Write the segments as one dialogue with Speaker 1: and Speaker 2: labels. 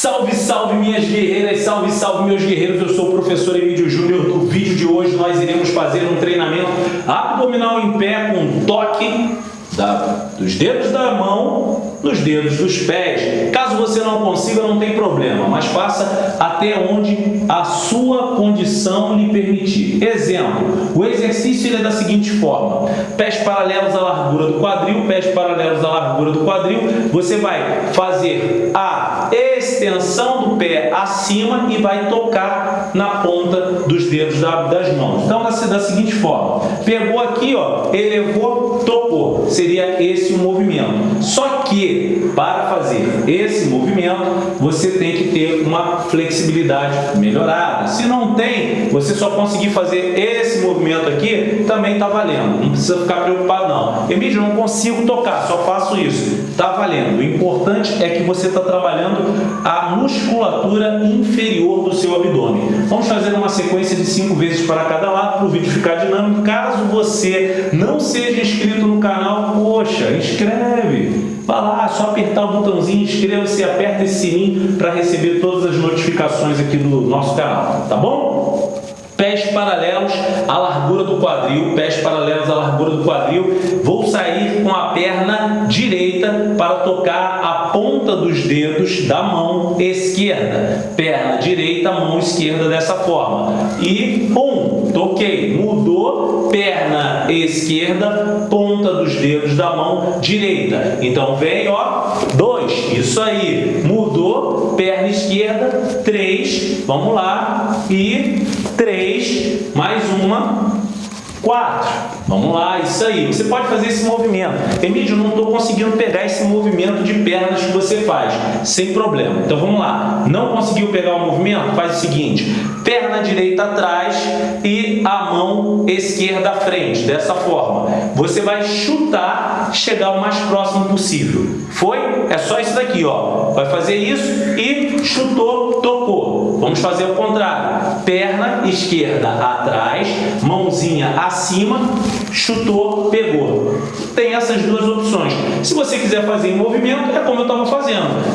Speaker 1: Salve, salve minhas guerreiras, salve, salve meus guerreiros, eu sou o professor Emílio Júnior. No vídeo de hoje nós iremos fazer um treinamento abdominal em pé com toque da, dos dedos da mão nos dedos dos pés. Caso você não consiga, não tem problema, mas faça até onde a sua condição lhe permitir. Exemplo, o exercício é da seguinte forma, pés paralelos à largura do quadril, pés paralelos à largura do quadril, você vai fazer a extensão do pé acima e vai tocar na ponta dos dedos das mãos. Então, da, da seguinte forma, pegou aqui, ó, elevou, tocou, seria esse o movimento. Só que para fazer esse você tem que ter uma flexibilidade melhorada. Se não tem, você só conseguir fazer esse movimento aqui, também está valendo. Não precisa ficar preocupado não. Emílio, não consigo tocar, só faço isso. Está valendo. O importante é que você está trabalhando a musculatura inferior do seu abdômen. Vamos fazer uma sequência de cinco vezes para cada lado para o vídeo ficar dinâmico. Caso você não seja inscrito no canal, só apertar o botãozinho, inscreva-se e aperta esse sininho para receber todas as notificações aqui do nosso canal, tá bom? Pés paralelos à largura do quadril, pés paralelos à largura do quadril. Vou sair com a perna direita para tocar a ponta dos dedos da mão esquerda. Perna direita, mão esquerda dessa forma. E um. Então, ok, mudou, perna esquerda, ponta dos dedos da mão direita. Então, vem, ó, dois, isso aí. Mudou, perna esquerda, três, vamos lá, e três, mais uma, quatro. Vamos lá, isso aí. Você pode fazer esse movimento. Emílio, não estou conseguindo pegar esse movimento de pernas que você faz. Sem problema. Então vamos lá. Não conseguiu pegar o movimento? Faz o seguinte. Perna direita atrás e a mão esquerda à frente. Dessa forma. Você vai chutar, chegar o mais próximo possível. Foi? É só isso daqui, ó. Vai fazer isso e chutou, tocou. Vamos fazer o contrário. Perna esquerda atrás, mãozinha acima, chutou, pegou. Tem essas duas opções. Se você quiser fazer em movimento, é como eu estava fazendo.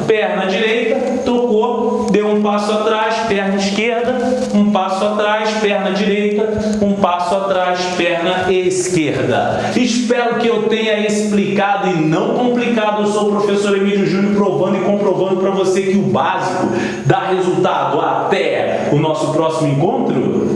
Speaker 1: Passo atrás, perna direita, um passo atrás, perna esquerda. Espero que eu tenha explicado e não complicado. Eu sou o professor Emílio Júnior provando e comprovando para você que o básico dá resultado. Até o nosso próximo encontro.